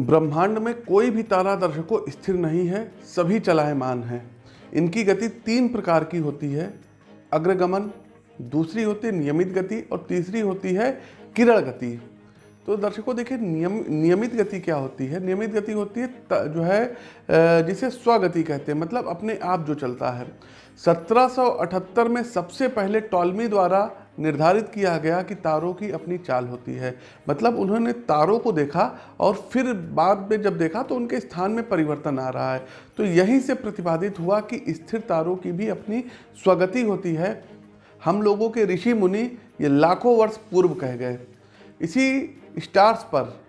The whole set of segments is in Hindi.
ब्रह्मांड में कोई भी तारा दर्शकों स्थिर नहीं है, सभी चलायमान हैं। इनकी गति तीन प्रकार की होती है, अग्रगमन, दूसरी होती है नियमित गति और तीसरी होती है किरण गति। तो दर्शकों देखिए, नियम, नियमित गति क्या होती है? नियमित गति होती है त- जो है जिसे स्वगति कहते हैं मतलब अपने आप जो चलता है। 1778 में सबसे पहले टॉलमी द्वारा निर्धारित किया गया कि तारों की अपनी चाल होती है। मतलब उन्होंने तारों को देखा और फिर बाद में जब देखा तो उनके स्थान में परिवर्तन आ रहा है। तो यहीं से प्रतिपादित हुआ कि स्थिर तारों की भी अपनी स्वगति होती है। हम लोगों के ऋषि मुनि ये लाखों वर्ष पूर्व कह गए। इसी स्टार्स पर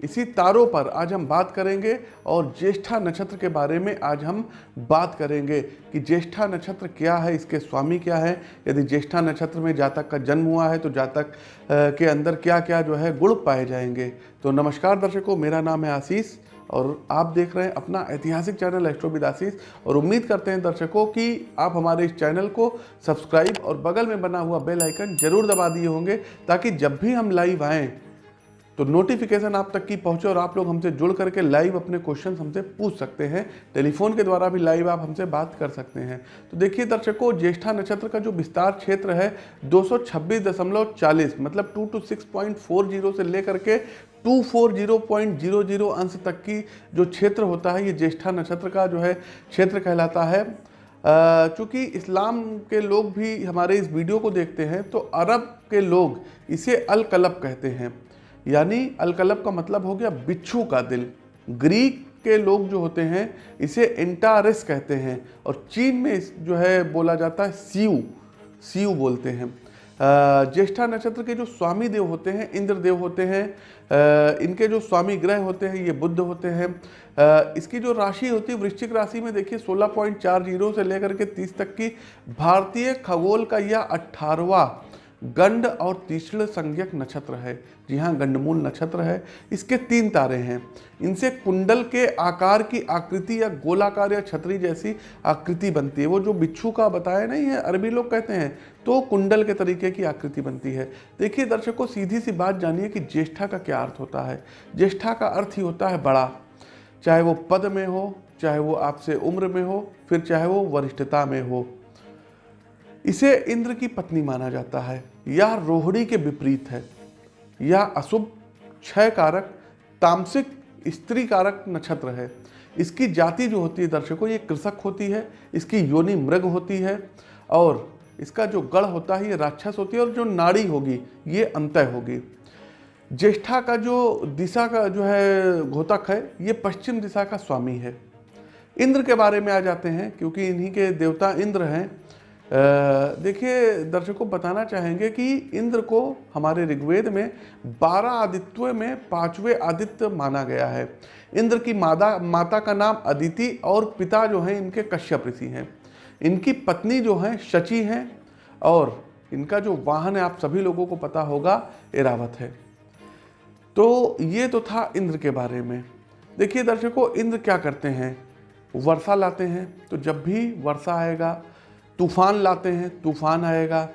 इसी तारों पर आज हम बात करेंगे और ज्येष्ठा नक्षत्र के बारे में आज हम बात करेंगे कि ज्येष्ठा नक्षत्र क्या है, इसके स्वामी क्या है। यदि ज्येष्ठा नक्षत्र में जातक का जन्म हुआ है तो जातक के अंदर क्या क्या जो है गुण पाए जाएँगे। तो नमस्कार दर्शकों, मेरा नाम है आशीष और आप देख रहे हैं अपना ऐतिहासिक चैनल एस्ट्रोविद आशीष। और उम्मीद करते हैं दर्शकों कि आप हमारे इस चैनल को सब्सक्राइब और बगल में बना हुआ बेल आइकन ज़रूर दबा दिए होंगे, ताकि जब भी हम लाइव आएँ तो नोटिफिकेशन आप तक की पहुँचे और आप लोग हमसे जुड़ करके लाइव अपने क्वेश्चन हमसे पूछ सकते हैं। टेलीफोन के द्वारा भी लाइव आप हमसे बात कर सकते हैं। तो देखिए दर्शकों, ज्येष्ठा नक्षत्र का जो विस्तार क्षेत्र है 226.40 मतलब 2 टू 6.40 से लेकर के 240.00 अंश तक की जो क्षेत्र होता है, ये ज्येष्ठा नक्षत्र का जो है क्षेत्र कहलाता है। चूँकि इस्लाम के लोग भी हमारे इस वीडियो को देखते हैं तो अरब के लोग इसे अल कलब कहते हैं। यानी अलकलब का मतलब हो गया बिच्छू का दिल। ग्रीक के लोग जो होते हैं, इसे एंटारिस कहते हैं और चीन में जो है बोला जाता है सीयू सीयू बोलते हैं। ज्येष्ठा नक्षत्र के जो स्वामी देव होते हैं इंद्र देव होते हैं इनके जो स्वामी ग्रह होते हैं, ये बुद्ध होते हैं। इसकी जो राशि होती है, वृश्चिक राशि में देखिए 16.40 से लेकर के 30 तक की भारतीय खगोल का यह अट्ठारहवा गंड और तीसरे संज्ञक नक्षत्र है। जी हाँ गंडमूल नक्षत्र है। इसके तीन तारे हैं। इनसे कुंडल के आकार की आकृति या गोलाकार या छतरी जैसी आकृति बनती है। वो जो बिच्छू का बताया नहीं है, अरबी लोग कहते हैं तो कुंडल के तरीके की आकृति बनती है। देखिए, दर्शकों, सीधी सी बात जानिए कि ज्येष्ठा का क्या अर्थ होता है। ज्येष्ठा का अर्थ ही होता है बड़ा। चाहे वो पद में हो, चाहे वो आपसे उम्र में हो, फिर चाहे वो वरिष्ठता में हो। इसे इंद्र की पत्नी माना जाता है। यह रोहिणी के विपरीत है। यह अशुभ क्षय कारक तामसिक स्त्री कारक नक्षत्र है। इसकी जाति जो होती है दर्शकों, ये कृषक होती है, इसकी योनि मृग होती है, और इसका जो गढ़ होता है, ये राक्षस होती है, और जो नाड़ी होगी, ये अंतय होगी। ज्येष्ठा का जो दिशा का जो है घोतक है, ये पश्चिम दिशा का स्वामी है। इंद्र के बारे में आ जाते हैं, क्योंकि इन्हीं के देवता इंद्र हैं। देखिए, दर्शकों बताना चाहेंगे कि इंद्र को हमारे ऋग्वेद में बारह आदित्यों में पाँचवें आदित्य माना गया है। इंद्र की मादा, माता का नाम अदिति और पिता जो हैं, इनके कश्यप ऋषि हैं। इनकी पत्नी जो हैं, शची हैं और इनका जो वाहन है, आप सभी लोगों को पता होगा, एरावत है। तो ये तो था इंद्र के बारे में। देखिए दर्शकों, इंद्र क्या करते हैं? वर्षा लाते हैं। तो जब भी वर्षा आएगा तूफ़ान लाते हैं, तूफ़ान आएगा,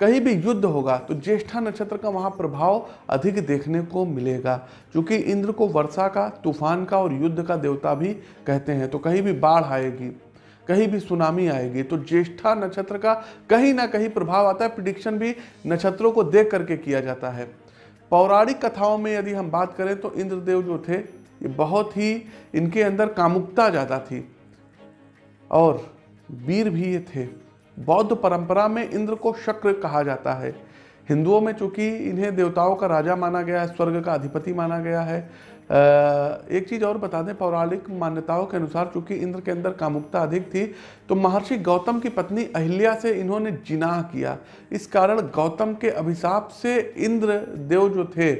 कहीं भी युद्ध होगा तो ज्येष्ठा नक्षत्र का वहाँ प्रभाव अधिक देखने को मिलेगा, क्योंकि इंद्र को वर्षा का, तूफ़ान का और युद्ध का देवता भी कहते हैं तो कहीं भी बाढ़ आएगी, कहीं भी सुनामी आएगी तो ज्येष्ठा नक्षत्र का कहीं ना कहीं प्रभाव आता है प्रिडिक्शन भी नक्षत्रों को देख करके किया जाता है। पौराणिक कथाओं में यदि हम बात करें तो इंद्रदेव जो थे, ये बहुत ही इनके अंदर कामुकता ज़्यादा थी, और वीर भी ये थे। बौद्ध परंपरा में इंद्र को शक्र कहा जाता है। हिंदुओं में चूँकि इन्हें देवताओं का राजा माना गया है, स्वर्ग का अधिपति माना गया है एक चीज़ और बता दें, पौराणिक मान्यताओं के अनुसार चूँकि इंद्र के अंदर कामुकता अधिक थी तो महर्षि गौतम की पत्नी अहिल्या से इन्होंने जिनाह किया। इस कारण गौतम के अभिशाप से इंद्र देव जो थे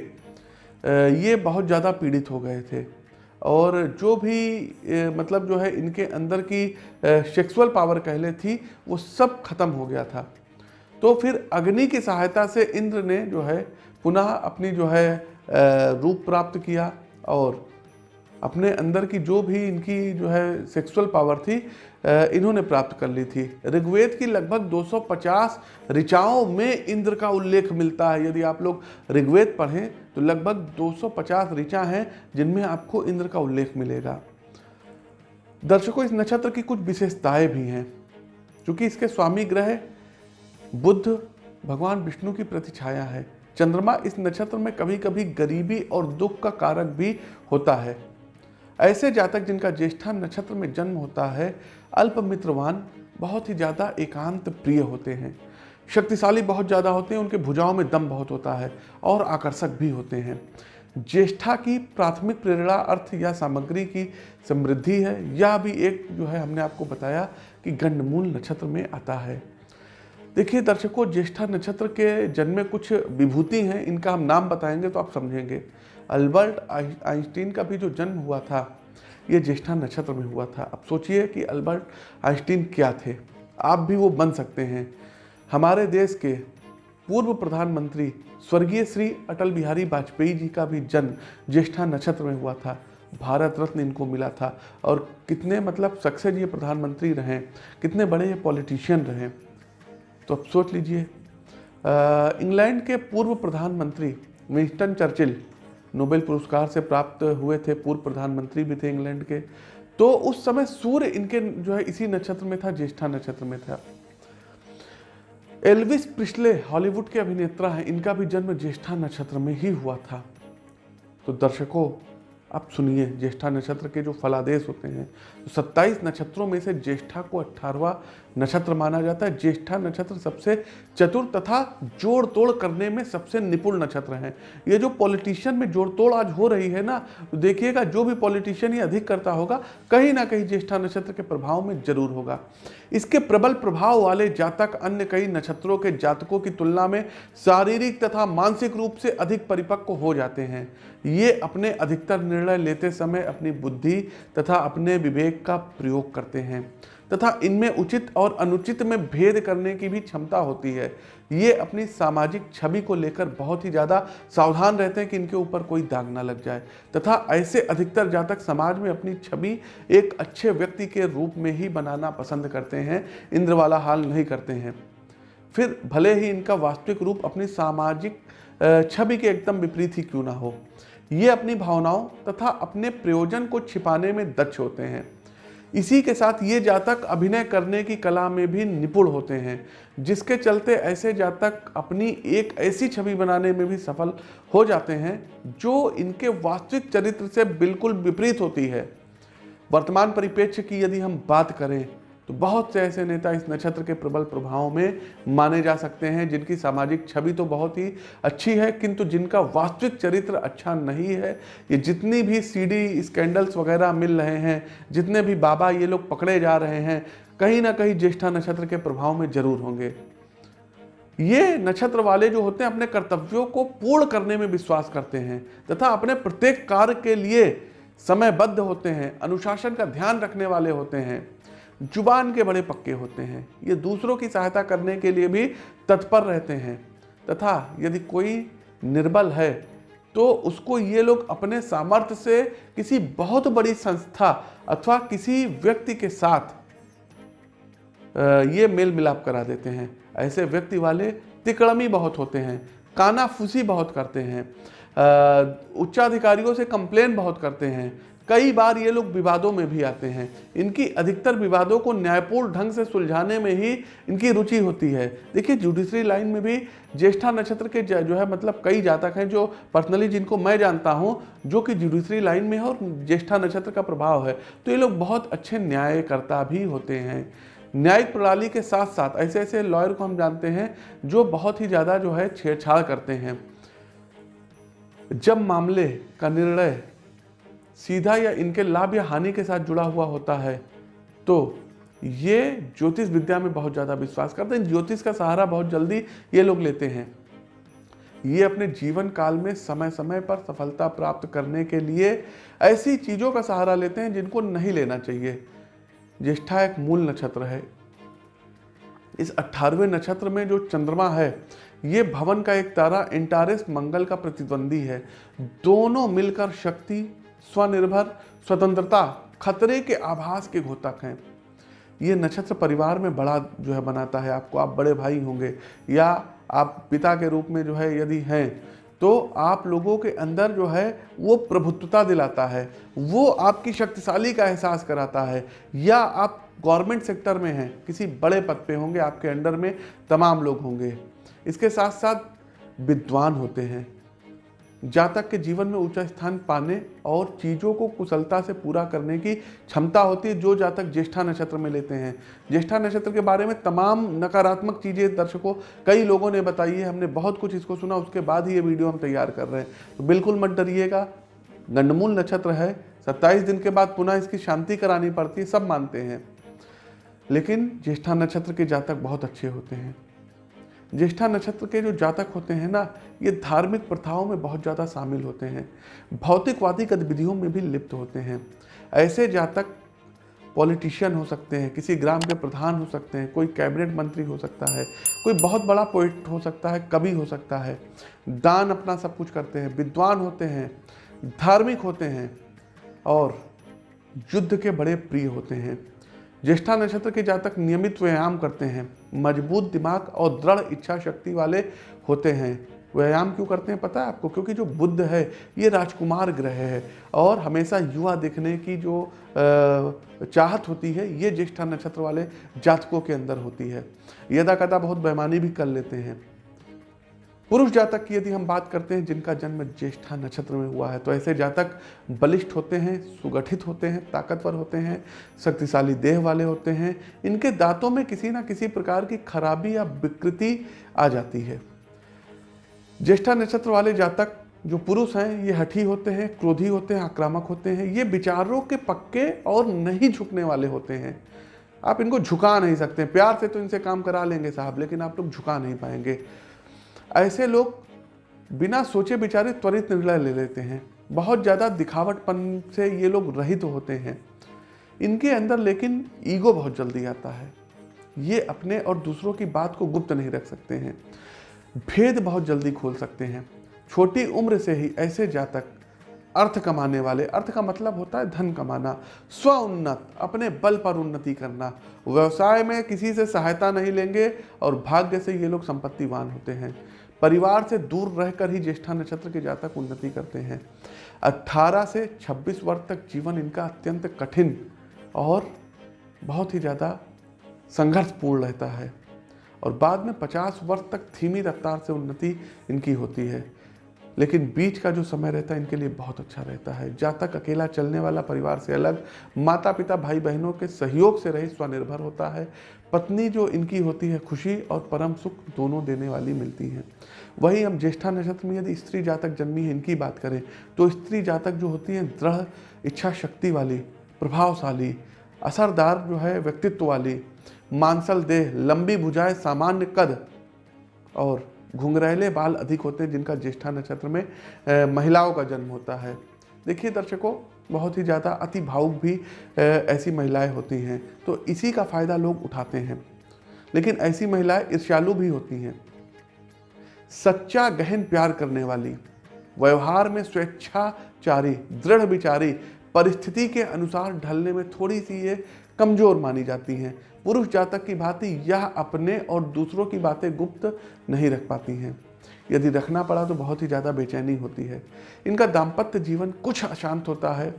ये बहुत ज़्यादा पीड़ित हो गए थे। और जो भी मतलब जो है इनके अंदर की सेक्सुअल पावर कहले थी, वो सब खत्म हो गया था। तो फिर अग्नि की सहायता से इंद्र ने जो है पुनः अपनी जो है रूप प्राप्त किया और अपने अंदर की जो भी इनकी जो है सेक्सुअल पावर थी इन्होंने प्राप्त कर ली थी। ऋग्वेद की लगभग 250 ऋचाओं में इंद्र का उल्लेख मिलता है। यदि आप लोग ऋग्वेद पढ़ें तो लगभग 250 ऋचा हैं जिनमें आपको इंद्र का उल्लेख मिलेगा। दर्शकों, इस नक्षत्र की कुछ विशेषताएँ भी हैं। क्योंकि इसके स्वामी ग्रह, बुद्ध, भगवान विष्णु की प्रतिछाया है। चंद्रमा इस नक्षत्र में कभी कभी गरीबी और दुख का कारक भी होता है। ऐसे जातक जिनका ज्येष्ठा नक्षत्र में जन्म होता है, अल्प मित्रवान, बहुत ही ज़्यादा एकांत प्रिय होते हैं। शक्तिशाली बहुत ज़्यादा होते हैं, उनके भुजाओं में दम बहुत होता है और आकर्षक भी होते हैं। ज्येष्ठा की प्राथमिक प्रेरणा अर्थ या सामग्री की समृद्धि है, यह भी एक जो है हमने आपको बताया कि गंडमूल नक्षत्र में आता है। देखिए दर्शकों, ज्येष्ठा नक्षत्र के जन्म में कुछ विभूति हैं, इनका हम नाम बताएँगे तो आप समझेंगे। अल्बर्ट आइंस्टीन का भी जो जन्म हुआ था, ये ज्येष्ठा नक्षत्र में हुआ था। अब सोचिए कि अल्बर्ट आइंस्टीन क्या थे। आप भी वो बन सकते हैं। हमारे देश के पूर्व प्रधानमंत्री स्वर्गीय श्री अटल बिहारी वाजपेयी जी का भी जन्म ज्येष्ठा नक्षत्र में हुआ था। भारत रत्न इनको मिला था। और कितने मतलब सक्सेस ये प्रधानमंत्री रहे, कितने बड़े ये पॉलिटिशियन रहे। तो अब सोच लीजिए। इंग्लैंड के पूर्व प्रधानमंत्री विंस्टन चर्चिल नोबेल पुरस्कार से प्राप्त हुए थे, पूर्व प्रधानमंत्री भी थे इंग्लैंड के। तो उस समय सूर्य इनके जो है, इसी नक्षत्र में था, ज्येष्ठा नक्षत्र में था। एल्विस प्रिस्ले हॉलीवुड के अभिनेता हैं, इनका भी जन्म ज्येष्ठा नक्षत्र में ही हुआ था। तो दर्शकों, आप सुनिए, ज्येष्ठा नक्षत्र के जो फलादेश होते हैं तो 27 नक्षत्रों में से ज्येष्ठा को अट्ठारवा नक्षत्र माना जाता है। ज्येष्ठा नक्षत्र सबसे चतुर तथा जोड़ तोड़ करने में सबसे निपुण नक्षत्र है। ये जो पॉलिटिशियन में जोड़ तोड़ आज हो रही है ना तो देखिएगा, जो भी पॉलिटिशियन ये अधिक करता होगा, कहीं ना कहीं ज्येष्ठा नक्षत्र के प्रभाव में ज़रूर होगा। इसके प्रबल प्रभाव वाले जातक अन्य कई नक्षत्रों के जातकों की तुलना में शारीरिक तथा मानसिक रूप से अधिक परिपक्व हो जाते हैं। ये अपने अधिकतर निर्णय लेते समय अपनी बुद्धि तथा अपने विवेक का प्रयोग करते हैं। तथा इनमें उचित और अनुचित में भेद करने की भी क्षमता होती है। ये अपनी सामाजिक छवि को लेकर बहुत ही ज़्यादा सावधान रहते हैं कि इनके ऊपर कोई दाग ना लग जाए। तथा ऐसे अधिकतर जातक समाज में अपनी छवि एक अच्छे व्यक्ति के रूप में ही बनाना पसंद करते हैं इंद्र वाला हाल नहीं करते हैं। फिर भले ही इनका वास्तविक रूप अपनी सामाजिक छवि के एकदम विपरीत ही क्यों ना हो। ये अपनी भावनाओं तथा अपने प्रयोजन को छिपाने में दक्ष होते हैं। इसी के साथ ये जातक अभिनय करने की कला में भी निपुण होते हैं, जिसके चलते ऐसे जातक अपनी एक ऐसी छवि बनाने में भी सफल हो जाते हैं, जो इनके वास्तविक चरित्र से बिल्कुल विपरीत होती है। वर्तमान परिप्रेक्ष्य की यदि हम बात करें तो बहुत से ऐसे नेता इस नक्षत्र के प्रबल प्रभाव में माने जा सकते हैं, जिनकी सामाजिक छवि तो बहुत ही अच्छी है, किंतु जिनका वास्तविक चरित्र अच्छा नहीं है। ये जितनी भी सीडी स्कैंडल्स वगैरह मिल रहे हैं, जितने भी बाबा ये लोग पकड़े जा रहे हैं, कहीं ना कहीं ज्येष्ठा नक्षत्र के प्रभाव में ज़रूर होंगे। ये नक्षत्र वाले जो होते हैं, अपने कर्तव्यों को पूर्ण करने में विश्वास करते हैं, तथा अपने प्रत्येक कार्य के लिए समयबद्ध होते हैं, अनुशासन का ध्यान रखने वाले होते हैं। ज़ुबान के बड़े पक्के होते हैं। ये दूसरों की सहायता करने के लिए भी तत्पर रहते हैं। तथा यदि कोई निर्बल है तो उसको ये लोग अपने सामर्थ्य से किसी बहुत बड़ी संस्था अथवा किसी व्यक्ति के साथ ये मेल मिलाप करा देते हैं। ऐसे व्यक्ति वाले तिकड़मी बहुत होते हैं, कानाफूसी बहुत करते हैं उच्चाधिकारियों से कंप्लेन बहुत करते हैं कई बार ये लोग विवादों में भी आते हैं। इनकी अधिकतर विवादों को न्यायपूर्ण ढंग से सुलझाने में ही इनकी रुचि होती है। देखिए, जुडिशरी लाइन में भी ज्येष्ठा नक्षत्र के जो है मतलब कई जातक हैं जो पर्सनली जिनको मैं जानता हूँ, जो कि जुडिशरी लाइन में है और ज्येष्ठा नक्षत्र का प्रभाव है। तो ये लोग बहुत अच्छे न्यायकर्ता भी होते हैं। न्यायिक प्रणाली के साथ साथ ऐसे ऐसे लॉयर को हम जानते हैं जो बहुत ही ज़्यादा जो है छेड़छाड़ करते हैं। जब मामले का निर्णय सीधा या इनके लाभ या हानि के साथ जुड़ा हुआ होता है। तो ये ज्योतिष विद्या में बहुत ज़्यादा विश्वास करते हैं। ज्योतिष का सहारा बहुत जल्दी ये लोग लेते हैं। ये अपने जीवन काल में समय समय पर सफलता प्राप्त करने के लिए ऐसी चीज़ों का सहारा लेते हैं जिनको नहीं लेना चाहिए। ज्येष्ठा एक मूल नक्षत्र है। इस अठारहवें नक्षत्र में जो चंद्रमा है, ये भवन का एक तारा इंटारिस मंगल का प्रतिद्वंदी है। दोनों मिलकर शक्ति स्वनिर्भर, स्वतंत्रता खतरे के आभास के घोतक हैं। ये नक्षत्र परिवार में बड़ा जो है बनाता है। आपको, आप बड़े भाई होंगे या आप पिता के रूप में जो है यदि हैं तो आप लोगों के अंदर जो है वो प्रभुत्वता दिलाता है। वो आपकी शक्तिशाली का एहसास कराता है। या आप गवर्नमेंट सेक्टर में हैं, किसी बड़े पद पे होंगे, आपके अंडर में तमाम लोग होंगे। इसके साथ साथ विद्वान होते हैं। जातक के जीवन में ऊँचा स्थान पाने और चीज़ों को कुशलता से पूरा करने की क्षमता होती है, जो जातक ज्येष्ठा नक्षत्र में लेते हैं। ज्येष्ठा नक्षत्र के बारे में तमाम नकारात्मक चीज़ें दर्शकों, कई लोगों ने बताई है, हमने बहुत कुछ इसको सुना, उसके बाद ही ये वीडियो हम तैयार कर रहे हैं। तो बिल्कुल मत डरिएगा, गंडमूल नक्षत्र है, सत्ताईस दिन के बाद पुनः इसकी शांति करानी पड़ती है, सब मानते हैं। लेकिन ज्येष्ठा नक्षत्र के जातक बहुत अच्छे होते हैं। ज्येष्ठा नक्षत्र के जो जातक होते हैं ना, ये धार्मिक प्रथाओं में बहुत ज़्यादा शामिल होते हैं। भौतिकवादी गतिविधियों में भी लिप्त होते हैं। ऐसे जातक पॉलिटिशियन हो सकते हैं, किसी ग्राम के प्रधान हो सकते हैं, कोई कैबिनेट मंत्री हो सकता है, कोई बहुत बड़ा पोइट हो सकता है, कवि हो सकता है। दान अपना सब कुछ करते हैं, विद्वान होते हैं, धार्मिक होते हैं और युद्ध के बड़े प्रिय होते हैं। ज्येष्ठा नक्षत्र के जातक नियमित व्यायाम करते हैं। मज़बूत दिमाग और दृढ़ इच्छा शक्ति वाले होते हैं। व्यायाम क्यों करते हैं पता है आपको? क्योंकि जो बुद्ध है, ये राजकुमार ग्रह है और हमेशा युवा देखने की जो चाहत होती है, ये ज्येष्ठा नक्षत्र वाले जातकों के अंदर होती है। यदा कदा बहुत बेमानी भी कर लेते हैं। पुरुष जातक की यदि हम बात करते हैं, जिनका जन्म ज्येष्ठा नक्षत्र में हुआ है तो ऐसे जातक बलिष्ठ होते हैं, सुगठित होते हैं, ताकतवर होते हैं, शक्तिशाली देह वाले होते हैं। इनके दांतों में किसी ना किसी प्रकार की खराबी या विकृति आ जाती है। ज्येष्ठा नक्षत्र वाले जातक जो पुरुष हैं, ये हठी होते हैं, क्रोधी होते हैं, आक्रामक होते हैं। ये विचारों के पक्के और नहीं झुकने वाले होते हैं। आप इनको झुका नहीं सकते। प्यार से तो इनसे काम करा लेंगे साहब, लेकिन आप लोग झुका नहीं पाएँगे। ऐसे लोग बिना सोचे विचारे त्वरित निर्णय ले लेते हैं। बहुत ज़्यादा दिखावटपन से ये लोग रहित तो होते हैं। इनके अंदर लेकिन ईगो बहुत जल्दी आता है। ये अपने और दूसरों की बात को गुप्त नहीं रख सकते हैं। भेद बहुत जल्दी खोल सकते हैं। छोटी उम्र से ही ऐसे जातक अर्थ कमाने वाले, अर्थ का मतलब होता है धन कमाना स्व उन्नत अपने बल पर उन्नति करना। व्यवसाय में किसी से सहायता नहीं लेंगे और भाग्य से ये लोग संपत्तिवान होते हैं। परिवार से दूर रहकर ही ज्येष्ठा नक्षत्र के जातक उन्नति करते हैं। 18 से 26 वर्ष तक जीवन इनका अत्यंत कठिन और बहुत ही ज़्यादा संघर्षपूर्ण रहता है। और बाद में 50 वर्ष तक धीमी रफ्तार से उन्नति इनकी होती है। लेकिन बीच का जो समय रहता है, इनके लिए बहुत अच्छा रहता है। जातक अकेला चलने वाला परिवार से अलग माता पिता भाई बहनों के सहयोग से रही स्वनिर्भर होता है। पत्नी जो इनकी होती है, खुशी और परम सुख दोनों देने वाली मिलती हैं। वही हम ज्येष्ठा नक्षत्र में यदि स्त्री जातक जन्मी है, इनकी बात करें तो स्त्री जातक जो होती हैं, दृढ़ इच्छा शक्ति वाली, प्रभावशाली, असरदार जो है, व्यक्तित्व वाली, मांसल देह, लंबी भुजाएँ, सामान्य कद और घुंघरैले बाल अधिक होते हैं, जिनका ज्येष्ठा नक्षत्र में महिलाओं का जन्म होता है। देखिए दर्शकों, बहुत ही ज़्यादा अति भावुक भी ऐसी महिलाएँ होती हैं। तो इसी का फ़ायदा लोग उठाते हैं। लेकिन ऐसी महिलाएँ ईर्ष्यालु भी होती हैं। सच्चा गहन प्यार करने वाली, व्यवहार में स्वेच्छाचारी, दृढ़ विचारी परिस्थिति के अनुसार ढलने में थोड़ी सी ये कमज़ोर मानी जाती हैं। पुरुष जातक की भांति यह अपने और दूसरों की बातें गुप्त नहीं रख पाती हैं। यदि रखना पड़ा तो बहुत ही ज़्यादा बेचैनी होती है। इनका दाम्पत्य जीवन कुछ अशांत होता है।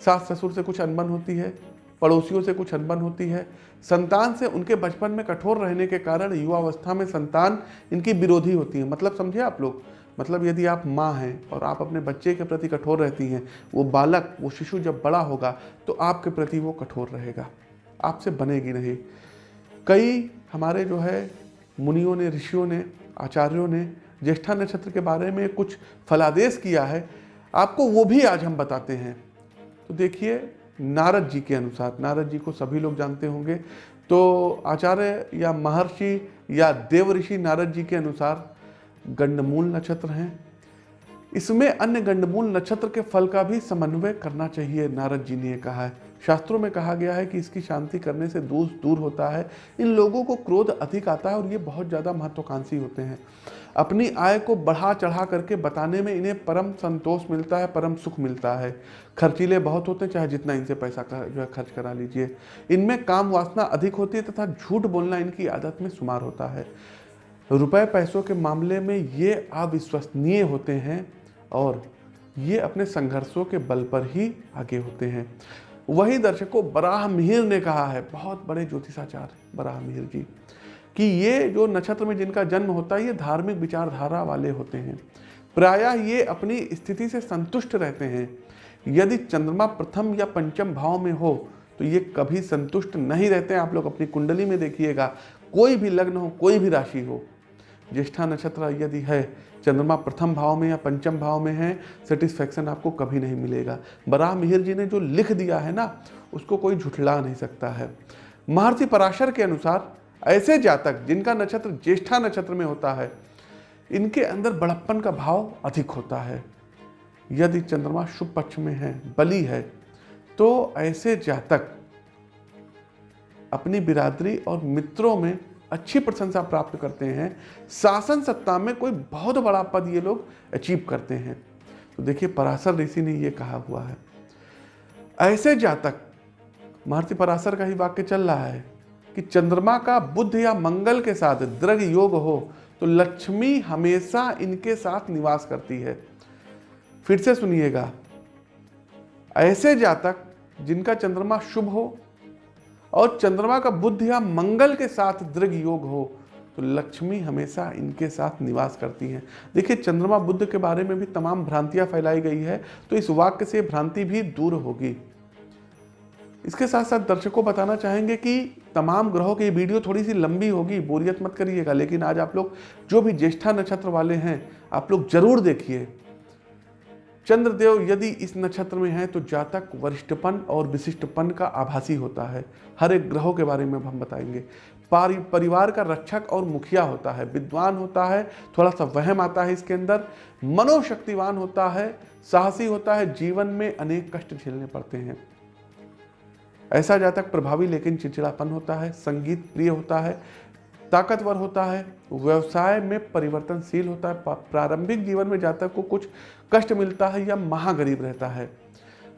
सास ससुर से कुछ अनबन होती है, पड़ोसियों से कुछ अनबन होती है। संतान से उनके बचपन में कठोर रहने के कारण युवावस्था में संतान इनकी विरोधी होती है। मतलब समझे आप लोग? मतलब यदि आप माँ हैं और आप अपने बच्चे के प्रति कठोर रहती हैं, वो बालक, वो शिशु जब बड़ा होगा तो आपके प्रति वो कठोर रहेगा। आपसे बनेगी नहीं। कई हमारे जो है, मुनियों ने, ऋषियों ने, आचार्यों ने, ज्येष्ठा नक्षत्र के बारे में कुछ फलादेश किया है, आपको वो भी आज हम बताते हैं। तो देखिए, नारद जी के अनुसार, नारद जी को सभी लोग जानते होंगे। तो आचार्य या महर्षि या देव ऋषि नारद जी के अनुसार गंडमूल नक्षत्र हैं। इसमें अन्य गंडमूल नक्षत्र के फल का भी समन्वय करना चाहिए नारद जी ने कहा है। शास्त्रों में कहा गया है कि इसकी शांति करने से दूर दूर होता है। इन लोगों को क्रोध अधिक आता है और ये बहुत ज़्यादा महत्वाकांक्षी होते हैं। अपनी आय को बढ़ा चढ़ा करके बताने में इन्हें परम संतोष मिलता है परम सुख मिलता है। खर्चीले बहुत होते हैं चाहे जितना इनसे पैसा कर, जो है खर्च करा लीजिए। इनमें काम वासना अधिक होती है तथा झूठ बोलना इनकी आदत में शुमार होता है। रुपए पैसों के मामले में ये अविश्वसनीय होते हैं और ये अपने संघर्षों के बल पर ही आगे होते हैं। वही दर्शकों, बराह मिहिर ने कहा है, बहुत बड़े ज्योतिषाचार्य बराह मिहिर जी, कि ये जो नक्षत्र में जिनका जन्म होता है, ये धार्मिक विचारधारा वाले होते हैं। प्रायः ये अपनी स्थिति से संतुष्ट रहते हैं। यदि चंद्रमा प्रथम या पंचम भाव में हो तो ये कभी संतुष्ट नहीं रहते। हैं आप लोग अपनी कुंडली में देखिएगा, कोई भी लग्न हो, कोई भी राशि हो ज्येष्ठा नक्षत्र यदि है, चंद्रमा प्रथम भाव में या पंचम भाव में है सेटिस्फैक्शन आपको कभी नहीं मिलेगा। बराह मिहिर जी ने जो लिख दिया है ना, उसको कोई झुठला नहीं सकता है। महर्षि पराशर के अनुसार, ऐसे जातक जिनका नक्षत्र ज्येष्ठा नक्षत्र में होता है, इनके अंदर बड़प्पन का भाव अधिक होता है। यदि चंद्रमा शुभ पक्ष में है, बली है तो ऐसे जातक अपनी बिरादरी और मित्रों में अच्छी प्रशंसा प्राप्त करते हैं। शासन सत्ता में कोई बहुत बड़ा पद ये लोग अचीव करते हैं। तो देखिए, पराशर ऋषि ने ये कहा हुआ है, ऐसे जातक महर्षि पराशर का ही वाक्य चल रहा है कि चंद्रमा का बुद्ध या मंगल के साथ दृढ़ योग हो तो लक्ष्मी हमेशा इनके साथ निवास करती है। फिर से सुनिएगा, ऐसे जातक जिनका चंद्रमा शुभ हो और चंद्रमा का बुद्ध या मंगल के साथ दृढ़ योग हो तो लक्ष्मी हमेशा इनके साथ निवास करती हैं। देखिए, चंद्रमा बुद्ध के बारे में भी तमाम भ्रांतियाँ फैलाई गई है तो इस वाक्य से भ्रांति भी दूर होगी। इसके साथ साथ दर्शकों बताना चाहेंगे कि तमाम ग्रहों की वीडियो थोड़ी सी लंबी होगी, बोरियत मत करिएगा, लेकिन आज आप लोग जो भी ज्येष्ठा नक्षत्र वाले हैं, आप लोग ज़रूर देखिए। चंद्रदेव यदि इस नक्षत्र में है तो जातक वरिष्ठपन और विशिष्टपन का आभासी होता है। हर एक ग्रहों के बारे में हम बताएँगे। परिवार का रक्षक और मुखिया होता है। विद्वान होता है थोड़ा सा वहम आता है इसके अंदर। मनोशक्तिवान होता है, साहसी होता है, जीवन में अनेक कष्ट झेलने पड़ते हैं। ऐसा जातक प्रभावी लेकिन चिड़चिड़ापन होता है, संगीत प्रिय होता है, ताकतवर होता है, व्यवसाय में परिवर्तनशील होता है प्रारंभिक जीवन में जातक को कुछ कष्ट मिलता है या महागरीब रहता है।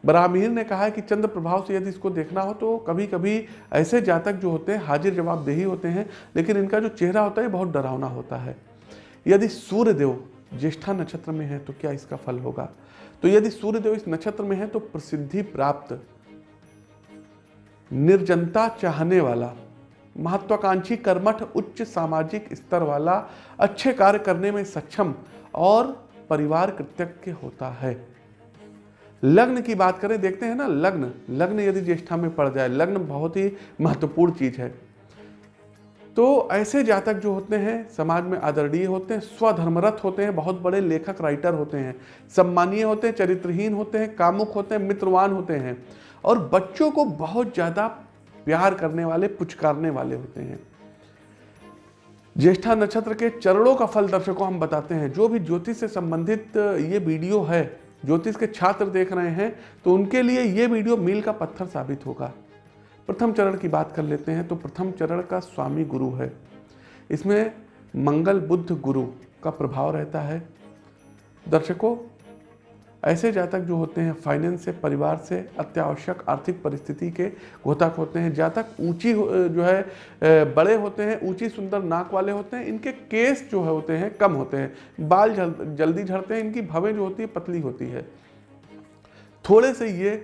बरामीर ने कहा है कि चंद्र प्रभाव से यदि इसको देखना हो तो कभी कभी ऐसे जातक जो होते हैं, हाजिर जवाबदेही होते हैं, लेकिन इनका जो चेहरा होता है बहुत डरावना होता है। यदि सूर्यदेव ज्येष्ठा नक्षत्र में है तो क्या इसका फल होगा? तो यदि सूर्यदेव इस नक्षत्र में है तो प्रसिद्धि प्राप्त निर्जनता चाहने वाला, महत्वाकांक्षी कर्मठ, उच्च सामाजिक स्तर वाला, अच्छे कार्य करने में सक्षम और परिवार कृतज्ञ होता है। लग्न की बात करें, देखते हैं ना, लग्न। लग्न यदि ज्येष्ठा में पड़ जाए, लग्न बहुत ही महत्वपूर्ण चीज़ है। तो ऐसे जातक जो होते हैं, समाज में आदरणीय होते हैं, स्वधर्मरत होते हैं, बहुत बड़े लेखक राइटर होते हैं, सम्मानीय होते हैं, चरित्रहीन होते हैं, कामुक होते हैं, मित्रवान होते हैं और बच्चों को बहुत ज़्यादा प्यार करने वाले, पुचकारने वाले होते हैं। ज्येष्ठा नक्षत्र के चरणों का फल दर्शकों हम बताते हैं। जो भी ज्योतिष से संबंधित ये वीडियो है, ज्योतिष के छात्र देख रहे हैं तो उनके लिए ये वीडियो मील का पत्थर साबित होगा। प्रथम चरण की बात कर लेते हैं तो प्रथम चरण का स्वामी गुरु है। इसमें मंगल बुद्ध गुरु का प्रभाव रहता है। दर्शकों ऐसे जातक जो होते हैं फाइनेंस से परिवार से अत्यावश्यक आर्थिक परिस्थिति के घोतक होते हैं। जातक ऊँची जो है बड़े होते हैं ऊँची सुंदर नाक वाले होते हैं इनके केस जो है होते हैं कम होते हैं। बाल जल, जल्दी झड़ते हैं इनकी भवें जो होती है पतली होती है। थोड़े से ये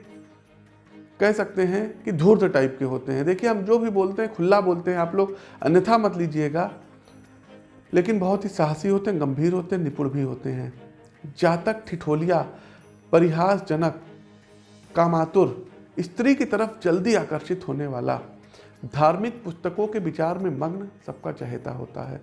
कह सकते हैं कि धूर्त टाइप के होते हैं। देखिए हम जो भी बोलते हैं खुला बोलते हैं आप लोग अन्यथा मत लीजिएगा लेकिन बहुत ही साहसी होते हैं गंभीर होते हैं निपुण भी होते हैं। जातक ठिठोलिया परिहासजनक, कामातुर, स्त्री की तरफ़ जल्दी आकर्षित होने वाला। धार्मिक पुस्तकों के विचार में मग्न सबका चहेता होता है।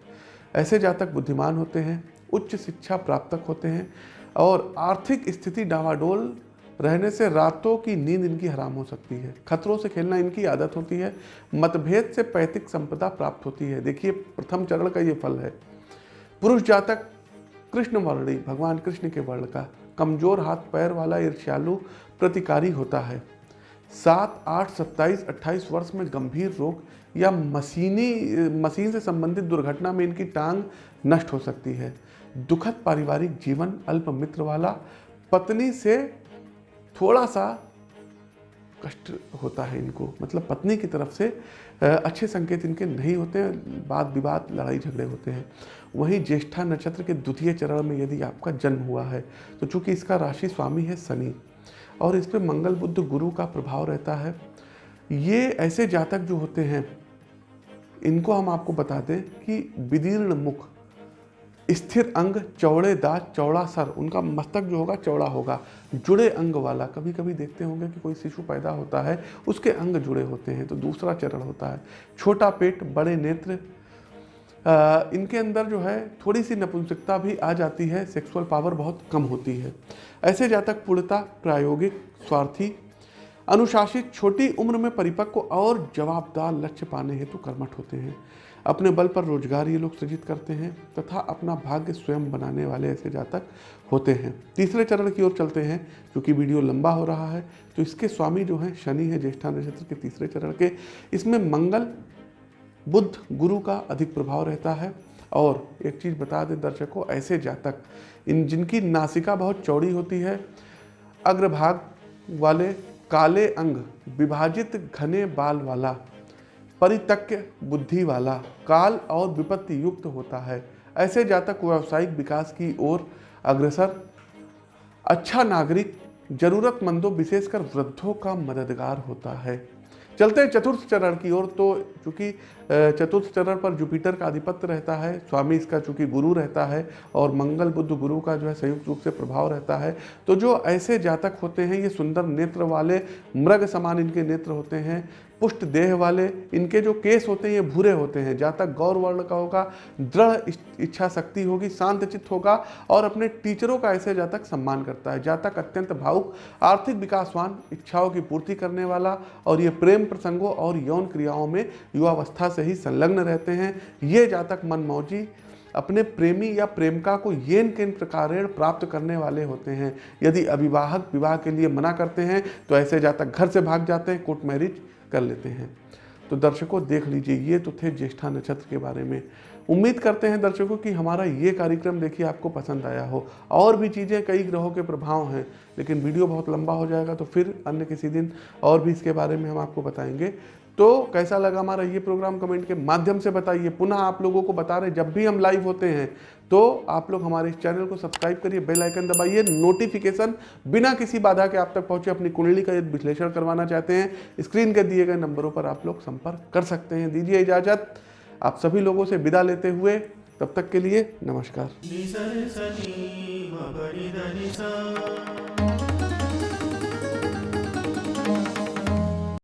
ऐसे जातक बुद्धिमान होते हैं, उच्च शिक्षा प्राप्तक होते हैं और आर्थिक स्थिति डावाडोल रहने से रातों की नींद इनकी हराम हो सकती है। खतरों से खेलना इनकी आदत होती है, मतभेद से पैतृक संपदा प्राप्त होती है। देखिए, प्रथम चरण का ये फल है। पुरुष जातक, कृष्ण वर्णी, भगवान कृष्ण के वर्ण का। कमज़ोर हाथ पैर वाला ईर्ष्यालु प्रतिकारी होता है। सात, आठ, सत्ताईस, अट्ठाईस वर्ष में गंभीर रोग या मशीनी, मशीन से संबंधित दुर्घटना में इनकी टांग नष्ट हो सकती है। दुखद पारिवारिक जीवन, अल्प मित्र वाला, पत्नी से थोड़ा सा कष्ट होता है इनको। मतलब पत्नी की तरफ़ से अच्छे संकेत इनके नहीं होते हैं वाद विवाद, लड़ाई झगड़े होते हैं। वहीं ज्येष्ठा नक्षत्र के द्वितीय चरण में यदि आपका जन्म हुआ है तो चूँकि इसका राशि स्वामी है शनि, और इस पर मंगल बुद्ध गुरु का प्रभाव रहता है, ये ऐसे जातक जो होते हैं, इनको हम आपको बता दें कि विदीर्ण मुख स्थिर अंग चौड़े दांत चौड़ा सर उनका मस्तक जो होगा चौड़ा होगा। जुड़े अंग वाला कभी कभी देखते होंगे कि कोई शिशु पैदा होता है उसके अंग जुड़े होते हैं तो दूसरा चरण होता है। छोटा पेट बड़े नेत्र आ, इनके अंदर जो है थोड़ी सी नपुंसकता भी आ जाती है सेक्सुअल पावर बहुत कम होती है। ऐसे जातक पूर्णता प्रायोगिक स्वार्थी अनुशासित छोटी उम्र में परिपक्व और जवाबदार लक्ष्य पाने हेतु कर्मठ होते हैं। अपने बल पर रोज़गार ये लोग सृजित करते हैं तथा अपना भाग्य स्वयं बनाने वाले ऐसे जातक होते हैं। तीसरे चरण की ओर चलते हैं, क्योंकि वीडियो लंबा हो रहा है तो इसके स्वामी जो हैं, शनि है, ज्येष्ठा नक्षत्र के तीसरे चरण के। इसमें मंगल बुद्ध गुरु का अधिक प्रभाव रहता है। और एक चीज़ बता दें दर्शकों, ऐसे जातक, इन जिनकी नासिका बहुत चौड़ी होती है, अग्रभाग वाले काले अंग, विभाजित घने बाल वाला परितक्य बुद्धि वाला, काल और विपत्ति युक्त होता है। ऐसे जातक व्यावसायिक विकास की ओर अग्रसर। अच्छा नागरिक जरूरतमंदों विशेषकर वृद्धों का मददगार होता है। चलते हैं चतुर्थ चरण की ओर तो चूँकि चतुर्थ चरण पर जुपिटर का आधिपत्य रहता है, स्वामी इसका चूँकि गुरु रहता है और मंगल बुद्ध गुरु का जो है संयुक्त रूप से प्रभाव रहता है। तो जो ऐसे जातक होते हैं, ये सुंदर नेत्र वाले, मृग समान इनके नेत्र होते हैं, पुष्ट देह वाले, इनके जो केस होते हैं, ये भूरे होते हैं। जातक गौर वर्ण का होगा, दृढ़ इच्छा शक्ति होगी, शांत चित्त होगा और अपने टीचरों का ऐसे जातक सम्मान करता है। जातक अत्यंत भावुक, आर्थिक विकासवान, इच्छाओं की पूर्ति करने वाला और ये प्रेम प्रसंगों और यौन क्रियाओं में युवावस्था से ही संलग्न रहते हैं। ये जातक मनमौजी अपने प्रेमी या प्रेमिका को येन किन प्रकार प्राप्त करने वाले होते हैं? यदि अविवाहक विवाह के लिए मना करते हैं तो ऐसे जातक घर से भाग जाते हैं, कोर्ट मैरिज कर लेते हैं। तो दर्शकों, देख लीजिए, ये तो थे ज्येष्ठा नक्षत्र के बारे में। उम्मीद करते हैं दर्शकों कि हमारा ये कार्यक्रम देखिए आपको पसंद आया हो। और भी चीज़ें, कई ग्रहों के प्रभाव हैं, लेकिन वीडियो बहुत लंबा हो जाएगा तो फिर अन्य किसी दिन और भी इसके बारे में हम आपको बताएँगे। तो कैसा लगा हमारा ये प्रोग्राम कमेंट के माध्यम से बताइए? पुनः आप लोगों को बता रहे जब भी हम लाइव होते हैं तो आप लोग हमारे इस चैनल को सब्सक्राइब करिए बेल आइकन दबाइए नोटिफिकेशन बिना किसी बाधा के आप तक पहुँचे, अपनी कुंडली का विश्लेषण करवाना चाहते हैं स्क्रीन के दिए गए नंबरों पर आप लोग संपर्क कर सकते हैं। दीजिए इजाज़त। आप सभी लोगों से विदा लेते हुए, तब तक के लिए नमस्कार।